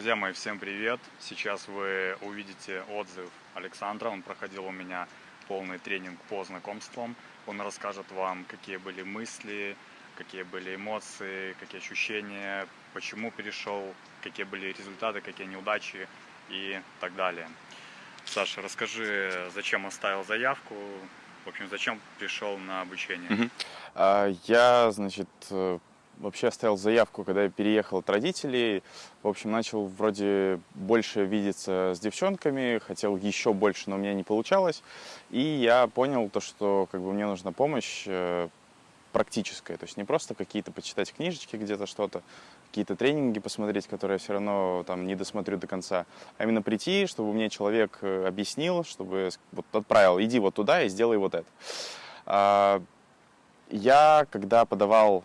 Друзья мои, всем привет! Сейчас вы увидите отзыв Александра. Он проходил у меня полный тренинг по знакомствам. Он расскажет вам, какие были мысли, какие были эмоции, какие ощущения, почему перешел, какие были результаты, какие неудачи и так далее. Саша, расскажи, зачем оставил заявку, в общем, зачем пришел на обучение? Угу. Я, значит, вообще оставил заявку, когда я переехал от родителей. В общем, начал вроде больше видеться с девчонками, хотел еще больше, но у меня не получалось. И я понял то, что как бы мне нужна помощь э, практическая, то есть не просто какие-то почитать книжечки где-то что-то, какие-то тренинги посмотреть, которые я все равно там не досмотрю до конца, а именно прийти, чтобы мне человек э, объяснил, чтобы вот отправил, иди вот туда и сделай вот это. А, я, когда подавал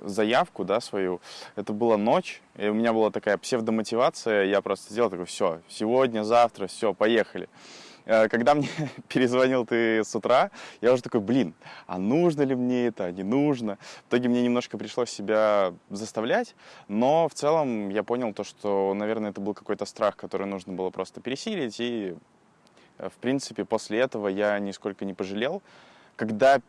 заявку, да, свою, это была ночь, и у меня была такая псевдомотивация, я просто сделал такой, все, сегодня, завтра, все, поехали. Э, когда мне перезвонил ты с утра, я уже такой, блин, а нужно ли мне это, не нужно? В итоге мне немножко пришлось себя заставлять, но в целом я понял то, что, наверное, это был какой-то страх, который нужно было просто пересилить, и, э, в принципе, после этого я нисколько не пожалел. Когда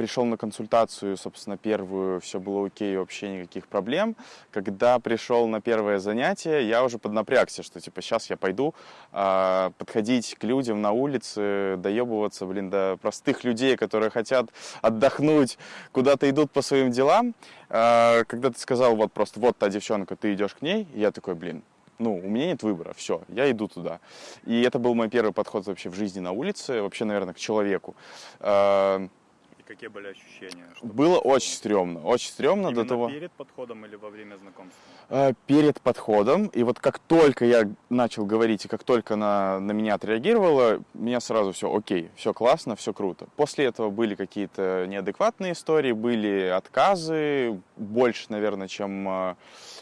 пришел на консультацию, собственно, первую, все было окей, вообще никаких проблем. Когда пришел на первое занятие, я уже поднапрягся, что типа сейчас я пойду э, подходить к людям на улице, доебываться, блин, до простых людей, которые хотят отдохнуть, куда-то идут по своим делам. Э, когда ты сказал вот просто, вот та девчонка, ты идешь к ней, я такой, блин, ну, у меня нет выбора, все, я иду туда. И это был мой первый подход вообще в жизни на улице, вообще, наверное, к человеку. Э, какие были ощущения? Было очень стрёмно, очень стрёмно Именно до того. перед подходом или во время знакомства? Э, перед подходом, и вот как только я начал говорить, и как только на, на меня отреагировала, меня сразу все окей, все классно, все круто. После этого были какие-то неадекватные истории, были отказы, больше, наверное, чем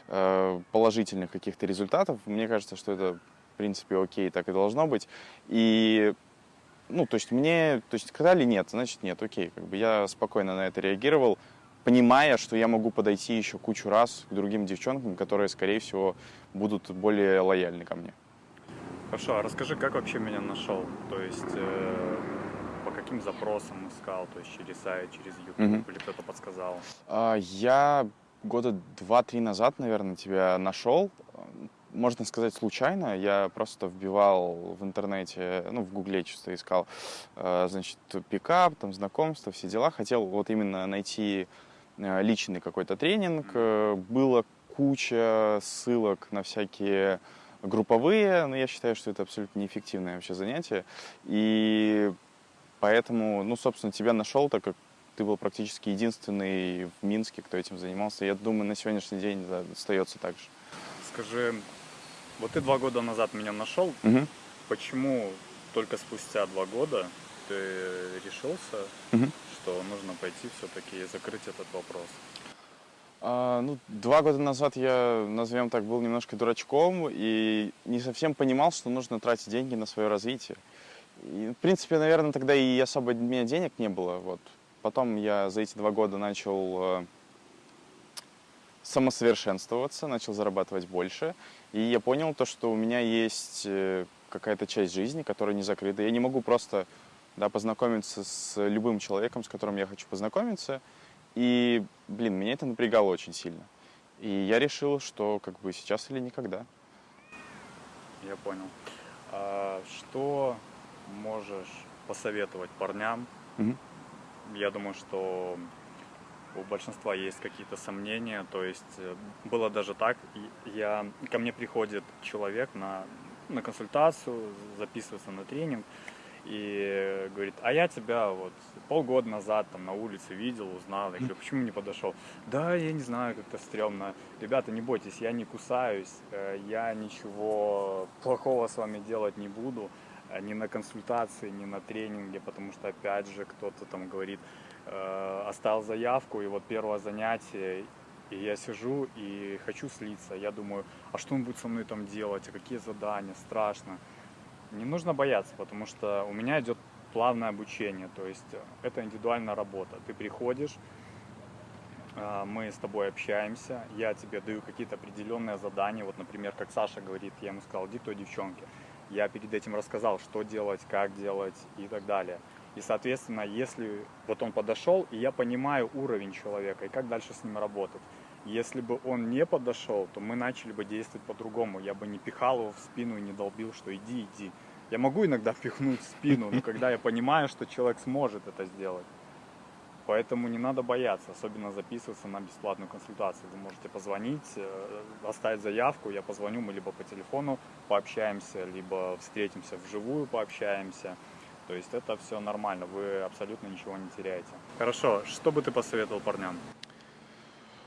э, положительных каких-то результатов. Мне кажется, что это, в принципе, окей, так и должно быть. И ну, то есть мне, то есть сказали нет, значит нет, окей, как бы я спокойно на это реагировал, понимая, что я могу подойти еще кучу раз к другим девчонкам, которые, скорее всего, будут более лояльны ко мне. Хорошо, а расскажи, как вообще меня нашел? То есть э, по каким запросам искал? То есть через сайт, через YouTube угу. или кто-то подсказал? А, я года два-три назад, наверное, тебя нашел можно сказать, случайно. Я просто вбивал в интернете, ну, в гугле чисто искал, э, значит, пикап, там, знакомства, все дела. Хотел вот именно найти э, личный какой-то тренинг. Э, было куча ссылок на всякие групповые, но я считаю, что это абсолютно неэффективное вообще занятие. И поэтому, ну, собственно, тебя нашел, так как ты был практически единственный в Минске, кто этим занимался. Я думаю, на сегодняшний день остается так же. Скажи, вот ты два года назад меня нашел. Угу. Почему только спустя два года ты решился, угу. что нужно пойти все-таки и закрыть этот вопрос? А, ну, два года назад я, назовем так, был немножко дурачком и не совсем понимал, что нужно тратить деньги на свое развитие. И, в принципе, наверное, тогда и особо у меня денег не было. Вот. Потом я за эти два года начал э, самосовершенствоваться, начал зарабатывать больше. И я понял то, что у меня есть э, какая-то часть жизни, которая не закрыта. Я не могу просто да, познакомиться с любым человеком, с которым я хочу познакомиться. И, блин, меня это напрягало очень сильно. И я решил, что как бы сейчас или никогда. Я понял. А что можешь посоветовать парням? Угу. Я думаю, что у большинства есть какие-то сомнения, то есть э, было даже так, я, ко мне приходит человек на, на консультацию, записывается на тренинг, и говорит, а я тебя вот полгода назад там на улице видел, узнал, я говорю, почему не подошел? Да, я не знаю, как-то стрёмно. Ребята, не бойтесь, я не кусаюсь, э, я ничего плохого с вами делать не буду, э, ни на консультации, ни на тренинге, потому что опять же кто-то там говорит, э, оставил заявку, и вот первое занятие, и я сижу и хочу слиться. Я думаю, а что он будет со мной там делать, а какие задания, страшно. Не нужно бояться, потому что у меня идет плавное обучение, то есть это индивидуальная работа. Ты приходишь, а, мы с тобой общаемся, я тебе даю какие-то определенные задания, вот, например, как Саша говорит, я ему сказал, иди той девчонке. Я перед этим рассказал, что делать, как делать и так далее. И, соответственно, если вот он подошел, и я понимаю уровень человека, и как дальше с ним работать. Если бы он не подошел, то мы начали бы действовать по-другому. Я бы не пихал его в спину и не долбил, что иди, иди. Я могу иногда пихнуть в спину, но когда я понимаю, что человек сможет это сделать. Поэтому не надо бояться, особенно записываться на бесплатную консультацию. Вы можете позвонить, э, оставить заявку, я позвоню, мы либо по телефону пообщаемся, либо встретимся вживую, пообщаемся. То есть это все нормально, вы абсолютно ничего не теряете. Хорошо, что бы ты посоветовал парням?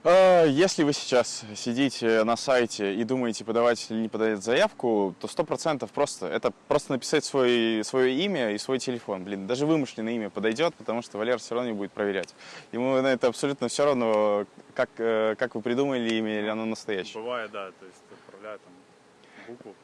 Э, если вы сейчас сидите на сайте и думаете, подавать или не подавать заявку, то сто процентов просто это просто написать свой, свое имя и свой телефон. Блин, даже вымышленное имя подойдет, потому что Валер все равно не будет проверять. Ему на это абсолютно все равно, как, э, как вы придумали имя или оно настоящее. Бывает, да, то есть отправляют там букву,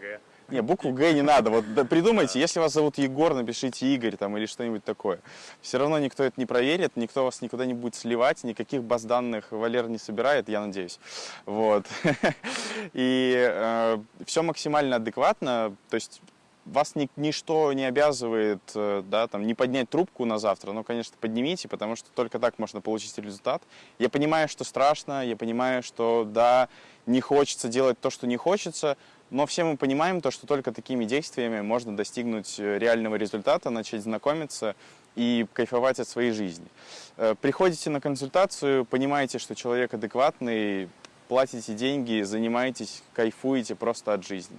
Г. Не, букву Г не надо. Вот да, придумайте, если вас зовут Егор, напишите Игорь там или что-нибудь такое. Все равно никто это не проверит, никто вас никуда не будет сливать, никаких баз данных Валер не собирает, я надеюсь. Вот. И э, все максимально адекватно, то есть вас ни, ничто не обязывает э, да, там, не поднять трубку на завтра, но, конечно, поднимите, потому что только так можно получить результат. Я понимаю, что страшно, я понимаю, что, да, не хочется делать то, что не хочется, но все мы понимаем то, что только такими действиями можно достигнуть э, реального результата, начать знакомиться и кайфовать от своей жизни. Э, приходите на консультацию, понимаете, что человек адекватный, платите деньги, занимаетесь, кайфуете просто от жизни.